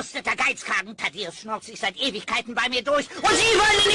verkrusteter Geizkragen. Thaddeus schnurrt sich seit Ewigkeiten bei mir durch und Sie wollen ihn.